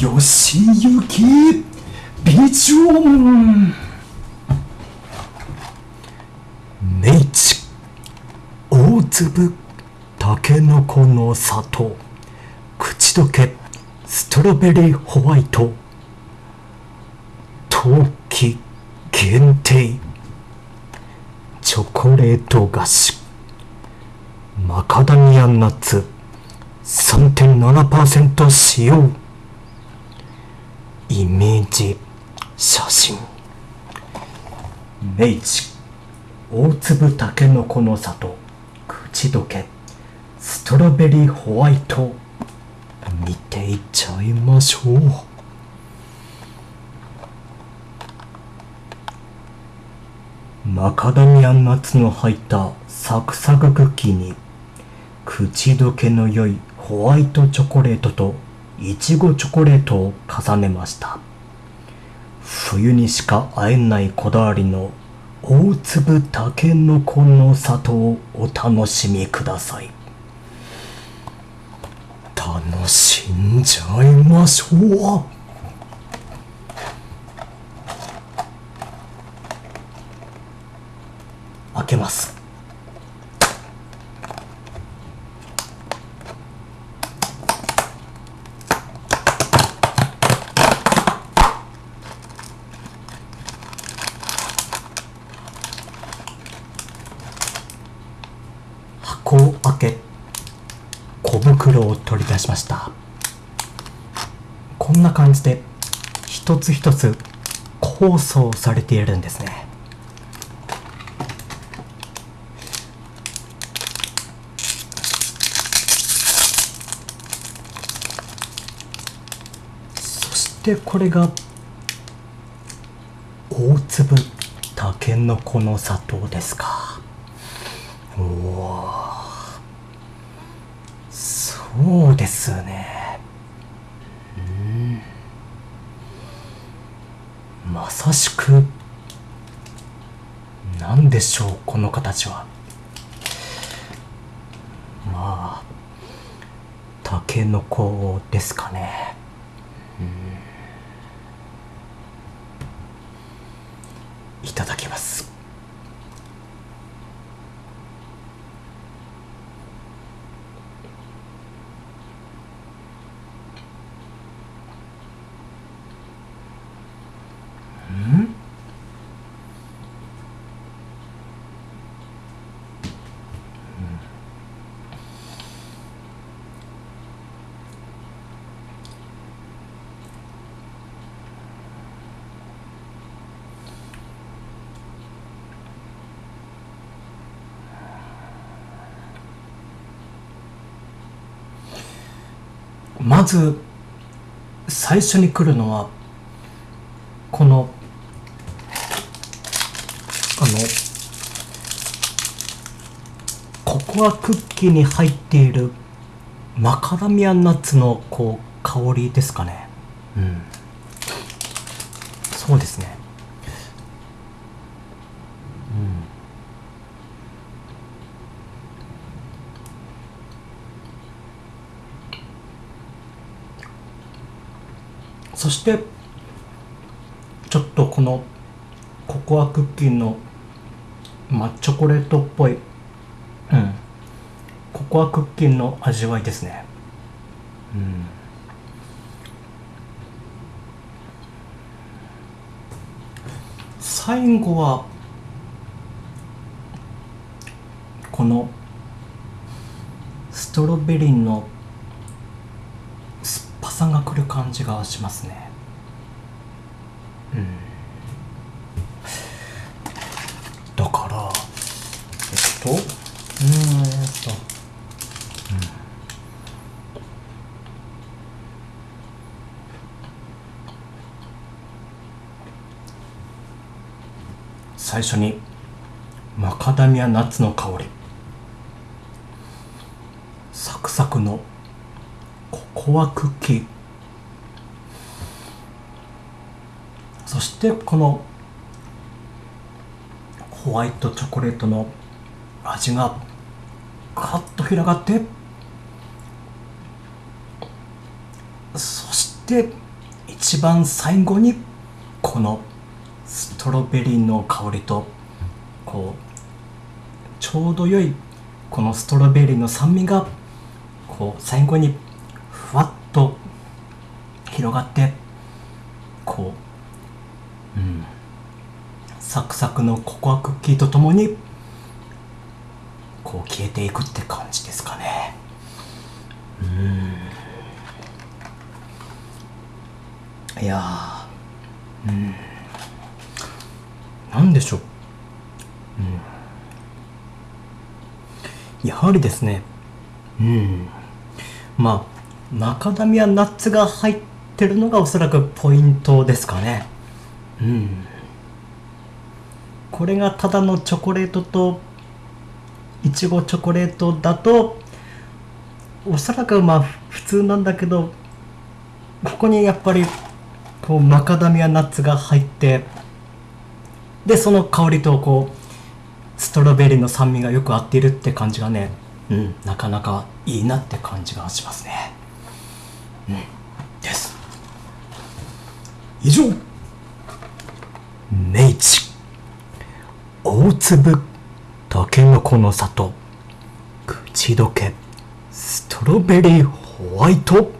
よしゆきビジョン明治大粒たけのこの里口どけストロベリーホワイト。冬季限定。チョコレート菓子。マカダミアナッツ。3.7%使用。イメージ写真。明治大粒たけのこの里。口どけ。ストロベリーホワイト。見ていっちゃいましょう。マカダミアンナッツの入ったサクサククッキーに口どけの良いホワイトチョコレートといちごチョコレートを重ねました。冬にしか会えないこだわりの大粒たけのこの里をお楽しみください。楽しんじゃいましょう。開けます。箱を開け小袋を取り出しました。こんな感じで一つ一つ包装されているんですね。そしてこれが大粒たけのこの砂糖ですか。おおそうですね。うん。まさしく何でしょうこの形は。まあたけのこですかね。いただきまず最初に来るのはこのあのココアクッキーに入っているマカダミアナッツのこう香りですかね。うん。そうですね。そしてちょっとこのココアクッキーの、まあ、チョコレートっぽい、うん、ココアクッキーの味わいですね、うん、最後はこのストロベリーの酸っぱさがくる感じがしますね。うん。だからえっとうーんと。最初にマカダミアナッツの香り。サクサクのココアクッキーそしてこのホワイトチョコレートの味がカッと広がって。そしで一番最後にこのストロベリーの香りとこうちょうど良いこのストロベリーの酸味がこう最後にふわっと広がってこううんサクサクのココアクッキーとともにこう消えていくって感じですかね。うん。いやうん。なんでしょう。うん。やはりですねうん。まあマカダミアナッツが入ってるのがおそらくポイントですかね。うん。これがただのチョコレートといちごチョコレートだとおそらくまあ普通なんだけどここにやっぱりこうマカダミアナッツが入ってでその香りとこうストロベリーの酸味がよく合っているって感じがねうんなかなかいいなって感じがしますね。です。以上。明治大粒たけのこの里。口どけ。ストロベリーホワイト。